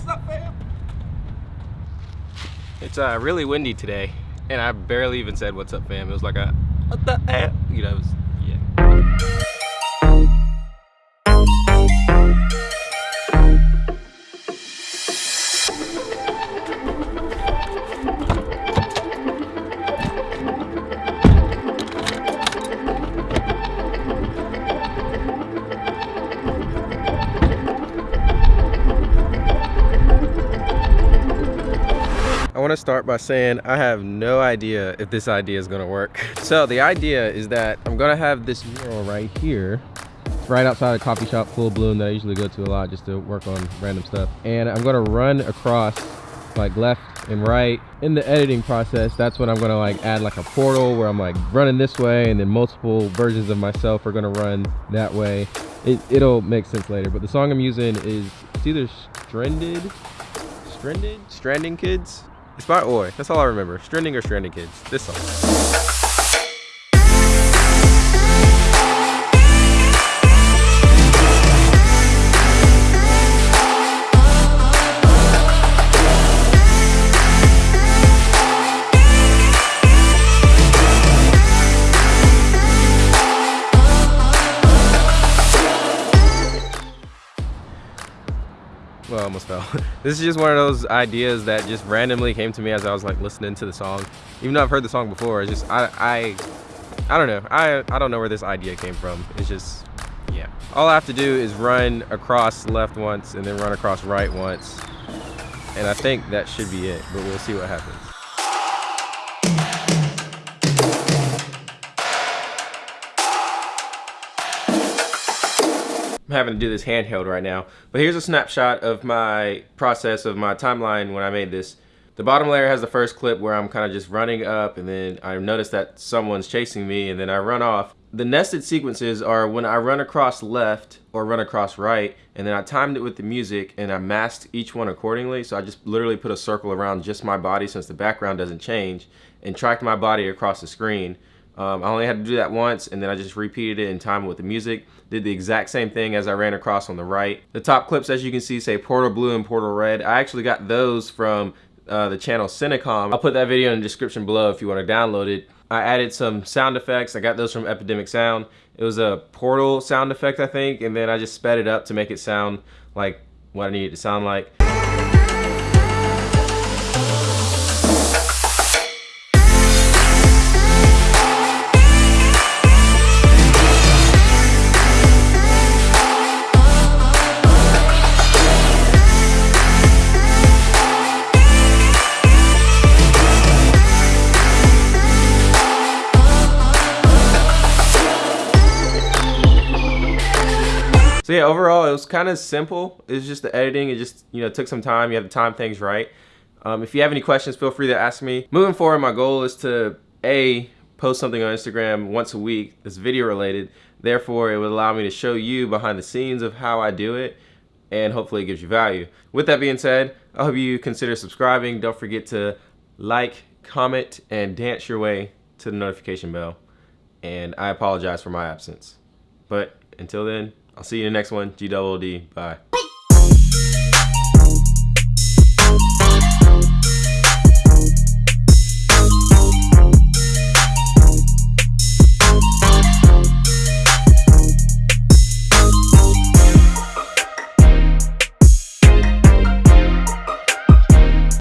What's up, fam? It's uh, really windy today, and I barely even said what's up, fam. It was like a, what the eh? You know, it was, yeah. Want to start by saying I have no idea if this idea is going to work. So the idea is that I'm going to have this mural right here, right outside a coffee shop full bloom that I usually go to a lot just to work on random stuff. And I'm to run across like left and right. In the editing process that's when i'm to like add like a portal where i'm like running this way and then multiple versions of myself are to run that way. It, it'll make sense later but the song i'm using is it's either stranded? Stranded? Stranding kids it's by Oi. That's all I remember. Stranding or Stranding Kids. This song. I almost fell. this is just one of those ideas that just randomly came to me as I was like listening to the song. Even though I've heard the song before, it's just I I I don't know. I I don't know where this idea came from. It's just yeah. All I have to do is run across left once and then run across right once. And I think that should be it, but we'll see what happens. I'm having to do this handheld right now. But here's a snapshot of my process of my timeline when I made this. The bottom layer has the first clip where I'm kind of just running up and then I notice that someone's chasing me and then I run off. The nested sequences are when I run across left or run across right and then I timed it with the music and I masked each one accordingly. So I just literally put a circle around just my body since the background doesn't change and tracked my body across the screen. Um, I only had to do that once and then I just repeated it in time with the music. Did the exact same thing as I ran across on the right. The top clips as you can see say Portal Blue and Portal Red. I actually got those from uh, the channel Cinecom. I'll put that video in the description below if you want to download it. I added some sound effects. I got those from Epidemic Sound. It was a portal sound effect I think and then I just sped it up to make it sound like what I needed it to sound like. So yeah, overall it was kind of simple. It's just the editing. It just you know took some time. You have to time things right. Um, if you have any questions, feel free to ask me. Moving forward, my goal is to a post something on Instagram once a week that's video related. Therefore, it would allow me to show you behind the scenes of how I do it, and hopefully it gives you value. With that being said, I hope you consider subscribing. Don't forget to like, comment, and dance your way to the notification bell. And I apologize for my absence. But until then, I'll see you in the next one. G double D. Bye.